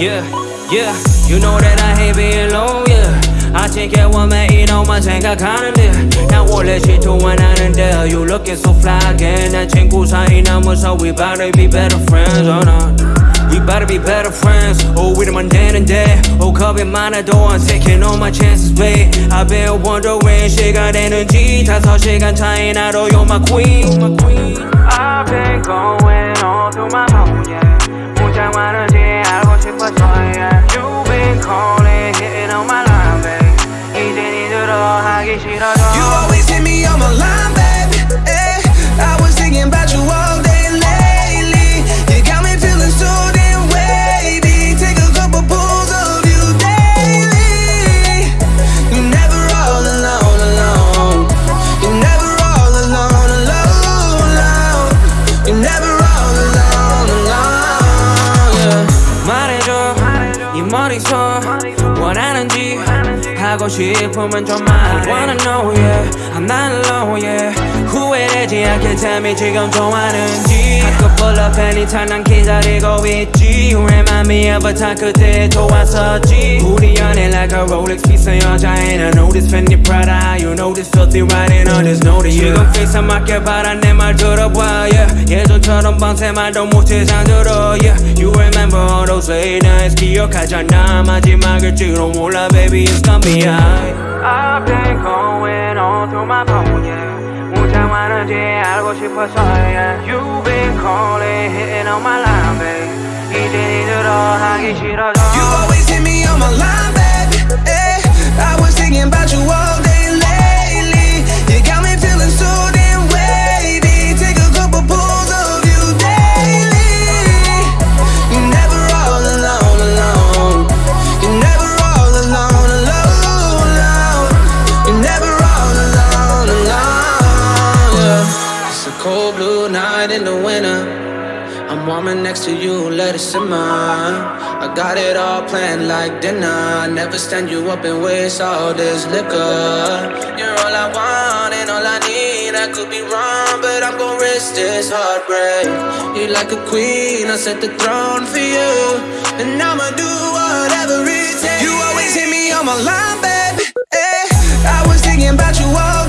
Yeah, yeah, you know that I hate being alone, yeah. 아침에 오면 이놈만 생각하는데 난 원래 질투만 하는데 You looking so fly again 난 친구 사이 남아서 We better be better friends, oh no We better be better friends Oh 이러면 되는데 Oh 겁이 많아도 I'm taking all my chances, babe I've been wondering 시간 되는지 다섯 시간 차이 나도 You're my queen I've been going all through my phone, yeah 문자 많은 니들어 하기 싫어져 You always hit me on my line, baby. Eh, I was thinking about you all day lately. You got me feeling so damn wavy. Take a couple pulls of you daily. You're never all alone, alone. You're never all alone, alone, alone. You're never all alone, alone. Yeah. 말해줘 네 머릿속 원하는지 하고 싶으면 좀 말해 I wanna know yeah I'm not alone yeah 후회되지 않게 tell me 지금 좋아하는지 I could pull up anytime 난 기다리고 있지 You remind me of a time 그때 좋았었지 우리 연애 like a Rolex piece 여자 And I know this Fendi Prada You know this filthy riding on this note yeah. 지금 face 맞게 바라 내 말 들어봐 yeah. 예전처럼 밤새 말도 못해 잠들어 yeah. You remember all those late nights 기억하잖아 마지막일지도 몰라 baby it's gonna be alright I've been going all through my phone yeah 문자 많은지 알고 싶어서 yeah. You've been calling hitting on my line babe 이제 니들어 하기 싫어져 Cold blue night in the winter. I'm warming next to you, let it simmer. I got it all planned like dinner. Never stand you up and waste all this liquor. You're all I want and all I need. I could be wrong, but I'm gonna risk this heartbreak. You're like a queen, I set the throne for you. And I'ma do whatever it takes. You always hit me on my line, baby. Eh, I was thinking about you all